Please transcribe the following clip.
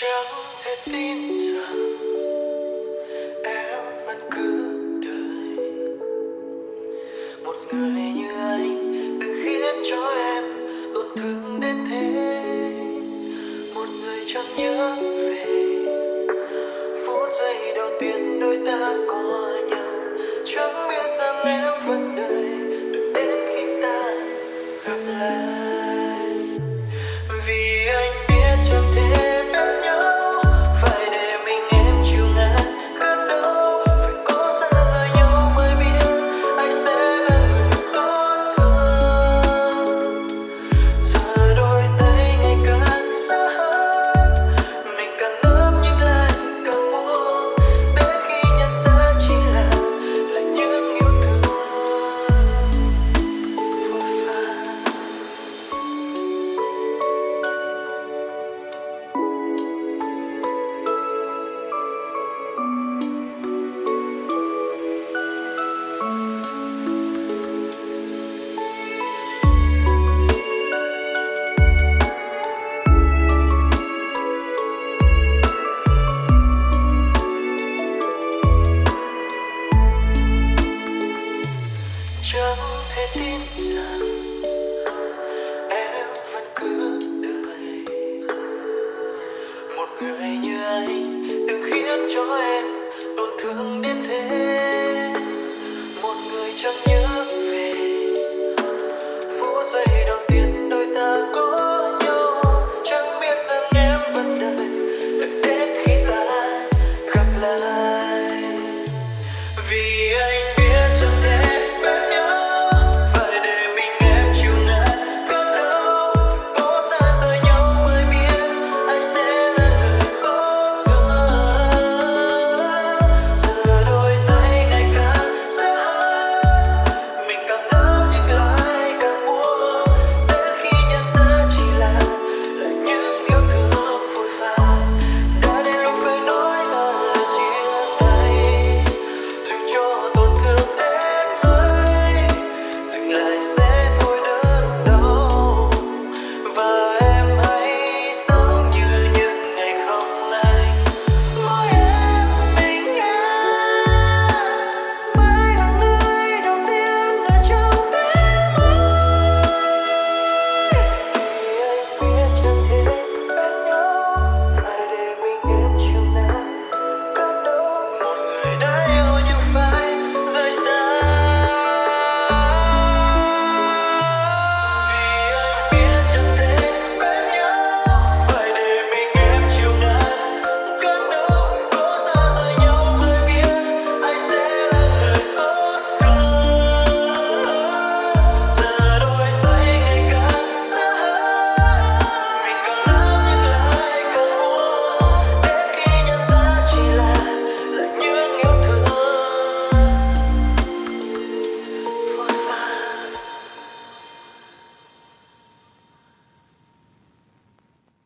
chẳng thể tin rằng em vẫn cứ đợi một người như anh từng khiến cho em tổn thương đến thế một người chẳng nhớ về phút giây đầu tiên đôi ta có nhau chẳng biết rằng em vẫn chẳng thể tin rằng em vẫn cứ đợi. Một người như anh từng khiến cho em tổn thương đến thế. Một người chẳng như